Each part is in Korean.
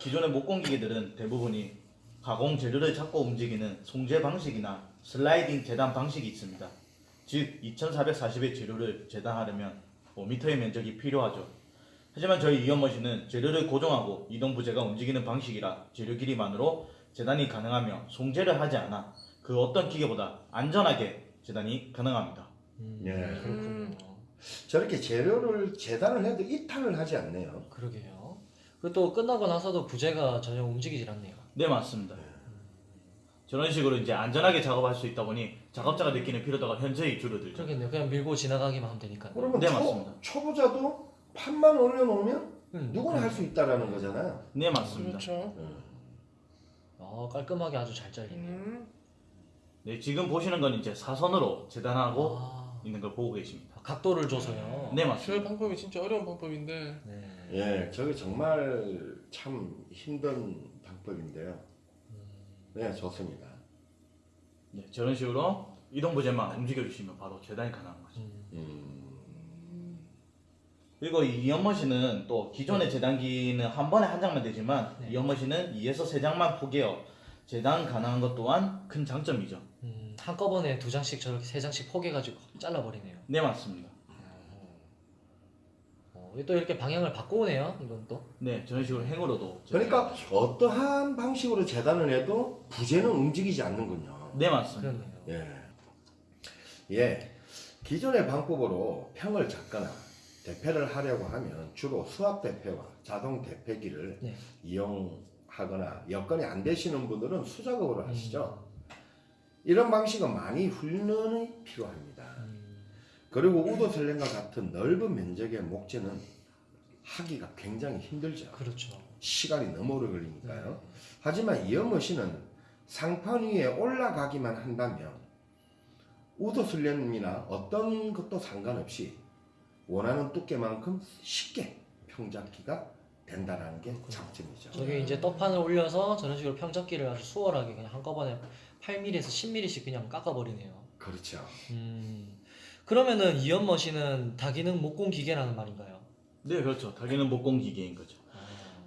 기존의 목공 기계들은 대부분이 가공 재료를 잡고 움직이는 송재 방식이나 슬라이딩 재단 방식이 있습니다. 즉 2,440의 재료를 재단하려면 5m의 면적이 필요하죠. 하지만 저희 이연머신은 재료를 고정하고 이동 부재가 움직이는 방식이라 재료 길이만으로 재단이 가능하며 송재를 하지 않아 그 어떤 기계보다 안전하게 재단이 가능합니다. 음, 예. 그렇군요. 저렇게 재료를 재단을 해도 이탈을 하지 않네요. 그러게요. 그리고 또 끝나고 나서도 부재가 전혀 움직이질 않네요. 네 맞습니다. 저런 식으로 이제 안전하게 작업할 수 있다 보니 작업자가 느끼는 피로도가 현저히 줄어들죠. 그러겠네요. 그냥 밀고 지나가기만 하면 되니까. 그러면 네, 초, 맞습니다. 초 보자도 판만 올려놓으면 음. 누구나 할수 있다라는 거잖아요. 네 맞습니다. 그렇죠. 어, 깔끔하게 아주 잘 잘리네요. 음. 네 지금 보시는 건 이제 사선으로 재단하고 아, 있는 걸 보고 계십니다. 각도를 줘서요. 네저 맞습니다. 방법이 진짜 어려운 방법인데 네. 예, 저게 정말 참 힘든 방법인데요. 네, 좋습니다. 네, 저런 식으로 이동 부재만 움직여 주시면 바로 재단이 가능한 거죠. 음, 그리고 이 이연머신은 또 기존의 재단기는 한 번에 한 장만 되지만 네. 이 연머신은 2에서 3장만 포개어 재단 가능한 것 또한 큰 장점이죠. 음, 한꺼번에 두 장씩 저렇게 세 장씩 포개가지고 잘라버리네요. 네 맞습니다. 어, 또 이렇게 방향을 바꾸네요. 이건 또. 네 저런 식으로 행으로도 그러니까 어떠한 방식으로 재단을 해도 부재는 움직이지 않는군요. 네 맞습니다. 그러네요. 예. 예. 기존의 방법으로 평을 잡거나 대패를 하려고 하면 주로 수압 대패와 자동 대패기를 네. 이용하거나 여건이 안 되시는 분들은 수작업으로 하시죠. 음. 이런 방식은 많이 훈련이 필요합니다. 음, 그리고 우도슬랭과 같은 넓은 면적의 목재는 하기가 굉장히 힘들죠. 그렇죠. 시간이 너무 오래 걸리니까요. 네. 하지만 이연머신은 상판 위에 올라가기만 한다면 우도슬램이나 어떤 것도 상관없이 원하는 두께만큼 쉽게 평잡기가 된다는 게 장점이죠. 저게 이제 떡판을 올려서 저런 식으로 평접기를 아주 수월하게 그냥 한꺼번에 8mm에서 10mm씩 그냥 깎아버리네요. 그렇죠. 음, 그러면은 이연 머신은 다기능 목공 기계라는 말인가요? 네 그렇죠. 다기는 목공 기계인 거죠. 아,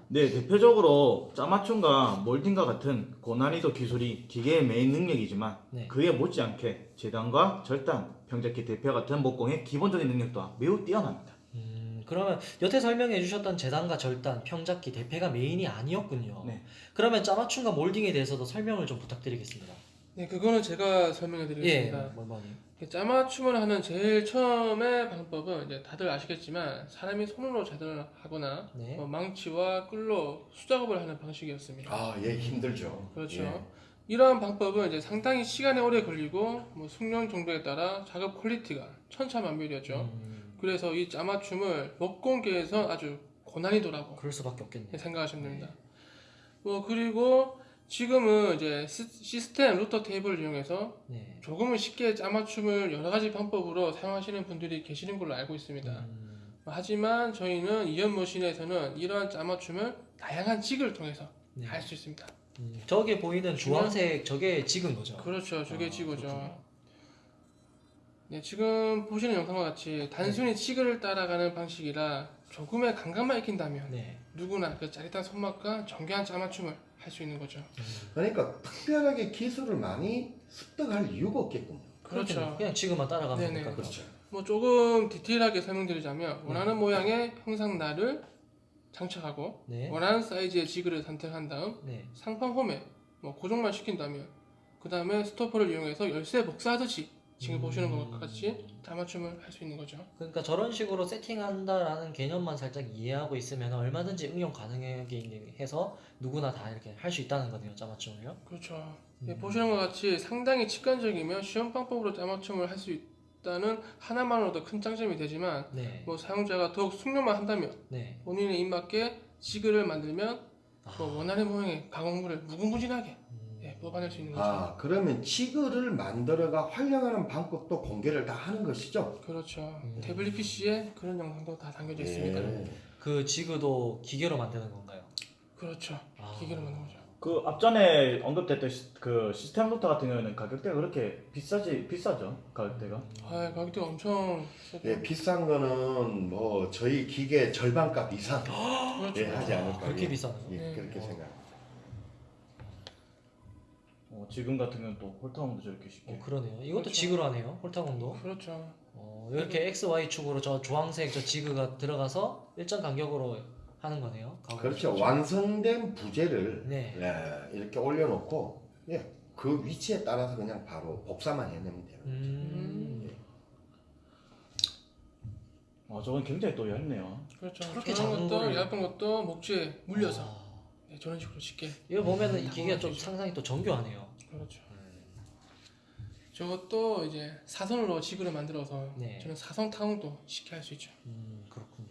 네 대표적으로 짜맞춤과 몰딩과 같은 고난이도 기술이 기계의 메인 능력이지만 네. 그에 못지않게 재단과 절단, 평잡기 대표 같은 목공의 기본적인 능력 또한 매우 뛰어납니다. 음, 그러면 여태 설명해 주셨던 재단과 절단, 평잡기, 대패가 메인이 아니었군요. 네. 그러면 짜맞춤과 몰딩에 대해서도 설명을 좀 부탁드리겠습니다. 네 그거는 제가 설명해 예, 드리겠습니다. 멀머니. 짜맞춤을 하는 제일 처음의 방법은 이제 다들 아시겠지만 사람이 손으로 재단을 하거나 네. 뭐 망치와 끌로 수작업을 하는 방식이었습니다. 아, 예, 힘들죠. 그렇죠. 예. 이러한 방법은 이제 상당히 시간이 오래 걸리고 뭐 숙련 정도에 따라 작업 quality가 천차만별이었죠. 음, 그래서 이 짜맞춤을 목공계에서 아주 고난이도라고 그럴 수밖에 없겠네요. 생각하시면 됩니다. 뭐 그리고 지금은 이제 시- 시스템 루터 테이블을 이용해서 네. 조금은 쉽게 짜맞춤을 여러 가지 방법으로 사용하시는 분들이 계시는 걸로 알고 있습니다. 음, 하지만 저희는 이연 머신에서는 이러한 짜맞춤을 다양한 직을 통해서 네. 할수 있습니다. 음, 저게 보이는 주황색 저게 지금 거죠? 그렇죠. 저게 아, 지구죠. 그렇군요. 네, 지금 보시는 영상과 같이 단순히 직을 따라가는 방식이라 조금의 감각만 익힌다면 네. 누구나 그 짜릿한 손맛과 정교한 짜맞춤을 할 수 있는 거죠. 그러니까 특별하게 기술을 많이 습득할 이유가 없겠군요. 그렇죠. 그렇겠네요. 그냥 지금만 따라가면 네네. 되니까 그렇죠. 뭐 조금 디테일하게 설명드리자면 원하는 모양의 형상 날을 장착하고 네. 원하는 사이즈의 지그를 선택한 다음 네. 상판 홈에 뭐 고정만 시킨다면 그 다음에 스토퍼를 이용해서 열쇠 복사하듯이 지금 보시는 것과 같이 짜맞춤을 할 수 있는 거죠. 그러니까 저런 식으로 세팅한다라는 개념만 살짝 이해하고 있으면 얼마든지 응용 가능하게 해서 누구나 다 이렇게 할 수 있다는 거네요, 짜맞춤을요. 그렇죠. 예, 보시는 것 같이 상당히 직관적이며 쉬운 방법으로 짜맞춤을 할 수 있다는 하나만으로도 큰 장점이 되지만 네. 뭐 사용자가 더욱 숙련만 한다면 네. 본인의 입맞게 지그를 만들면 아, 뭐 원하는 모양의 가공물을 무궁무진하게 음, 예, 뽑아낼 수 있는 거죠. 아, 그러면 지그를 만들어가 활용하는 방법도 공개를 다 하는 것이죠? 그렇죠. 음. 태블릿 PC에 그런 영상도 다 담겨져 있습니다. 예. 그 지그도 기계로 만드는 건가요? 그렇죠. 아. 기계로 만든 거죠. 그 앞전에 언급됐던 시, 그 시스템 로터 같은 경우에는 가격대가 그렇게 비싸지 비싸죠 가격대가. 아 가격대 가 엄청 비싸죠. 예, 비싼 거는 뭐 저희 기계 절반값 이상 그렇죠. 예, 하지 않을까. 그렇게 예. 비싸나요? 예, 네. 그렇게 어. 생각. 어, 지금 같은 경우는 또 홀타운도 저렇게 쉽게. 어, 그러네요. 이것도 그렇죠. 지그로 하네요. 홀타공도. 그렇죠. 어, 이렇게 X, Y 축으로 저 주황색 저 지그가 들어가서 일정 간격으로 하는 거네요. 그렇죠. 완성된 부재를 네. 예, 이렇게 올려놓고 예, 그 위치에 따라서 그냥 바로 복사만 해내면 돼요. 음. 아 저건 굉장히 또 얇네요. 그렇죠. 저렇게 저런 작은 것도 거를- 얇은 것도 목재에 물려서 아, 네, 저런 식으로 쉽게. 이거 보면은 이 기계가 좀. 상당히 또 정교하네요. 그렇죠. 저것도 이제 사선으로 지그를 만들어서 네. 저는 사선 타공도 쉽게 할 수 있죠. 음, 그렇군요.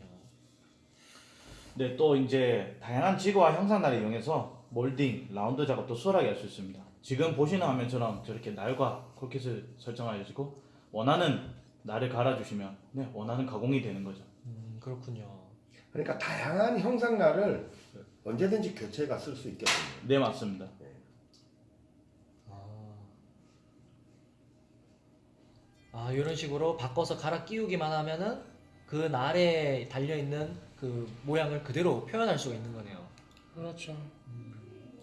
네, 또 이제 다양한 지구와 형상날을 이용해서 몰딩, 라운드 작업도 수월하게 할 수 있습니다. 지금 보시는 화면처럼 저렇게 날과 콜킷을 설정하시고 원하는 날을 갈아주시면 네, 원하는 가공이 되는 거죠. 음, 그렇군요. 그러니까 다양한 형상날을 언제든지 교체가 쓸 수 있겠군요. 네, 맞습니다. 아. 아, 이런 식으로 바꿔서 갈아 끼우기만 하면은 그 날에 달려 있는 그 모양을 그대로 표현할 수가 있는 거네요. 그렇죠.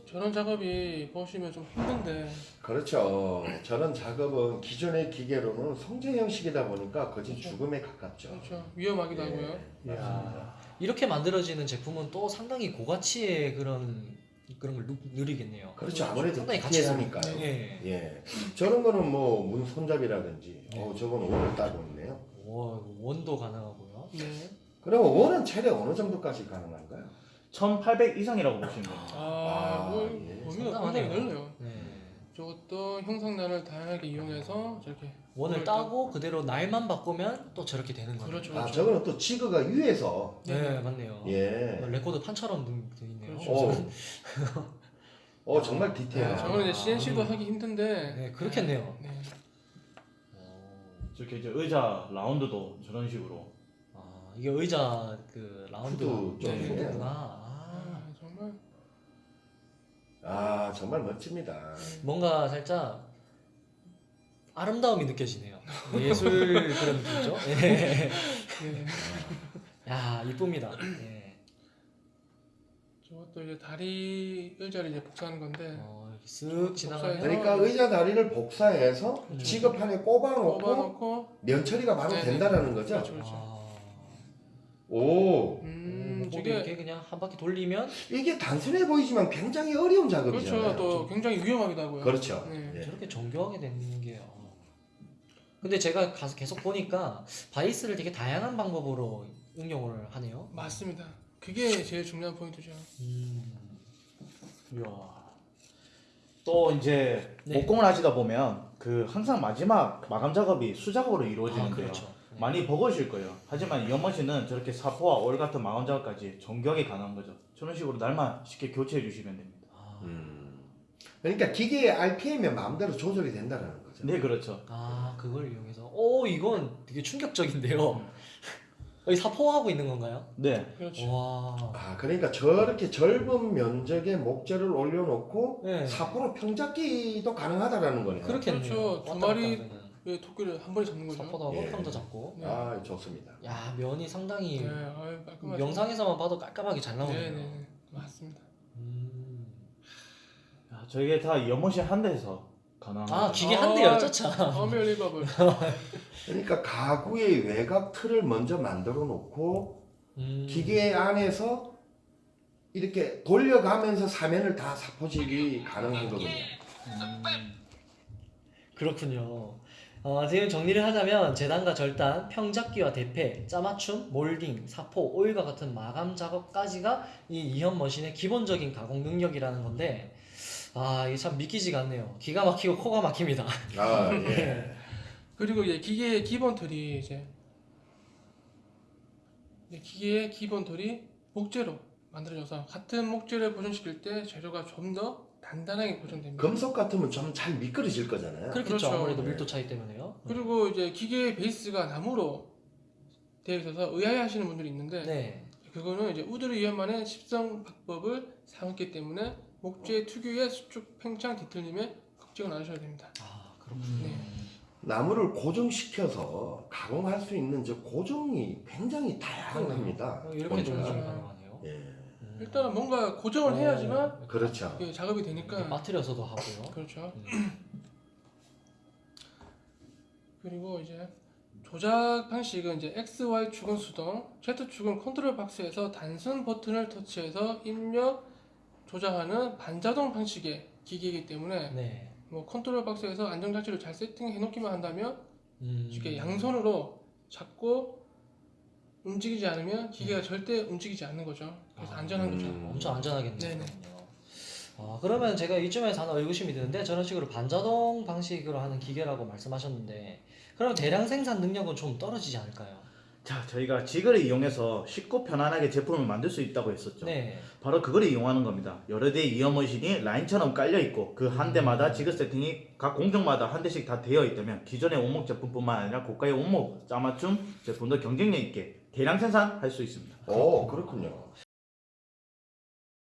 저런 작업이 보시면 좀 힘든데 그렇죠. 저런 작업은 기존의 기계로는 성제 형식이다 보니까 거의 그렇죠. 죽음에 가깝죠. 그렇죠. 위험하기도 하고요. 예, 맞습니다. 이렇게 만들어지는 제품은 또 상당히 고가치의 그런 그런 걸 누, 누리겠네요. 그렇죠. 아무래도 상당히 가치 있습니다. 디테일하니까요. 예. 예. 저런 거는 뭐 문 손잡이라든지, 네. 어, 저건 원을 따고 있네요. 와, 원도 가능하고요. 네. 그러면 원은 최대 어느 정도까지 가능한가요? 1800 이상이라고 보시면 됩니다. 아, 아, 뭐 예. 범위가 상당하네요. 굉장히 넓네요. 네. 저것도 형상날을 다양하게 이용해서 저렇게 원을 따고 그대로 날만 바꾸면 또 저렇게 되는 거예요. 그렇죠. 아, 그렇죠. 저거는 또 지그가 위에서, 네, 맞네요. 예. 레코드 판처럼 돼 있네요. 그렇죠. 어, 어 정말 네, 디테일하네. 저거는 이제 CNC도 하기 힘든데 네, 그렇겠네요. 네. 저렇게 이제 의자 round도 저런 식으로 아, 이게 의자 그 라운드 후드 네. 후드구나. 아, 아, 정말 아, 정말 멋집니다. 뭔가 살짝 아름다움이 느껴지네요. 예술 그런 느낌이죠. 예. 네. 야, 이쁩니다. 예. 저것도 이제 다리 의자를 이제 복사하는 건데 어, 이렇게 쓱 지나가면 그러니까 의자 다리를 복사해서 음. 지급판에 꼽아놓고 뽑아놓고 면 처리가 바로 네네. 된다라는 거죠. 그렇죠, 그렇죠. 아, 오, 음, 음, 저게 이렇게 그냥 한 바퀴 돌리면 이게 단순해 보이지만 굉장히 어려운 작업이잖아요. 그렇죠. 또 굉장히 위험하기도 하고요. 그렇죠. 네. 예. 저렇게 정교하게 되는 게. 어. 근데 제가 가서 계속 보니까 바이스를 되게 다양한 방법으로 응용을 하네요. 맞습니다. 그게 제일 중요한 포인트죠. 음. 이야. 또 이제 네. 목공을 하시다 보면 그 항상 마지막 마감 작업이 수작업으로 아, 이루어지는데요. 그렇죠. 네. 많이 버거우실 거예요. 하지만 이 연머신은 저렇게 사포와 올 같은 작업까지 정교하게 가능한 거죠. 저런 식으로 날만 쉽게 교체해 주시면 됩니다. 아, 음. 그러니까 기계의 RPM이 마음대로 조절이 된다는 거죠. 네, 그렇죠. 아, 그걸 이용해서. 오, 이건 되게 충격적인데요. 여기 사포하고 있는 건가요? 네. 그렇죠. 와. 아, 그러니까 저렇게 넓은 면적의 목재를 올려놓고 네. 사포로 평잡기도 가능하다라는 거네요. 그렇겠네요. 그렇죠. 두 마리 왜 토끼를 한 번에 잡는 거죠? 사포도 하고 예. 평도 잡고. 네. 아, 좋습니다. 야, 면이 상당히 네, 아유, 깔끔하죠. 영상에서만 봐도 깔끔하게 잘 나오네요. 네, 네, 맞습니다. 음. 야, 저게 다 연머신 한 대에서 가능한 아. 기계 한 대요, 아, 쩌차. 어멜리버블. 그러니까 가구의 외곽 틀을 먼저 만들어 놓고 음. 기계 안에서 이렇게 돌려가면서 사면을 다 사포질이 가능한 거군요. 음, 그렇군요. 어, 지금 정리를 하자면 재단과 절단, 평잡기와 대패, 짜맞춤, 몰딩, 사포, 오일과 같은 마감 작업까지가 이 이현 머신의 기본적인 가공 능력이라는 건데 아 이게 참 믿기지가 않네요. 기가 막히고 코가 막힙니다. 아, 예. 그리고 이제 기계의 기본 틀이 이제 이제 기계의 기본 틀이 목재로 만들어져서 같은 목재를 보존시킬 때 재료가 좀 더 단단하게 보존됩니다. 금속 같으면 좀 잘 미끄러질 거잖아요. 그렇겠죠. 그렇죠. 아무래도 네. 밀도 차이 때문에요. 그리고 이제 기계의 베이스가 나무로 되어 있어서 의아해하시는 분들이 있는데 네. 그거는 이제 우드르 이연만의 십성 박법을 사용했기 때문에 목재 특유의 수축 팽창 뒤틀림에 걱정을 안 하셔야 됩니다. 아 그렇군요. 네. 나무를 고정시켜서 가공할 수 있는 저 고정이 굉장히 다양합니다. 어, 이렇게. 조정이 가능하네요. 예, 음. 일단은 뭔가 고정을 해야지만 어, 그렇죠. 예, 작업이 되니까 빠뜨려서도 하고요. 그렇죠. 음. 그리고 이제 조작 방식은 이제 X, Y 축은 수동, Z 축은 컨트롤 박스에서 단순 버튼을 터치해서 입력 조작하는 반자동 방식의 기기이기 때문에 네. 뭐 컨트롤 박스에서 안전 장치를 잘 세팅해 놓기만 한다면 음. 쉽게 양손으로 잡고 움직이지 않으면 기계가 절대 움직이지 않는 거죠. 그래서 아, 안전한 거죠. 음. 엄청 안전하겠네요. 네네. 아, 그러면 제가 이쯤에서 하나 의구심이 드는데 저런 식으로 반자동 방식으로 하는 기계라고 말씀하셨는데 그럼 대량 생산 능력은 좀 떨어지지 않을까요? 자, 저희가 지그를 이용해서 쉽고 편안하게 제품을 만들 수 있다고 했었죠. 네. 바로 그걸 이용하는 겁니다. 여러 대의 이어 machine이 라인처럼 깔려 있고 그 한 대마다 지그 세팅이 각 공정마다 한 대씩 다 되어 있다면 기존의 원목 제품뿐만 아니라 고가의 원목 짜맞춤 제품도 경쟁력 있게 대량 생산할 수 있습니다. 오, 그렇군요.